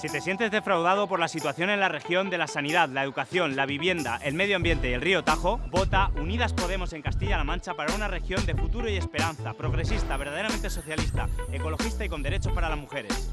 Si te sientes defraudado por la situación en la región de la sanidad, la educación, la vivienda, el medio ambiente y el río Tajo, vota Unidas Podemos en Castilla-La Mancha para una región de futuro y esperanza, progresista, verdaderamente socialista, ecologista y con derechos para las mujeres.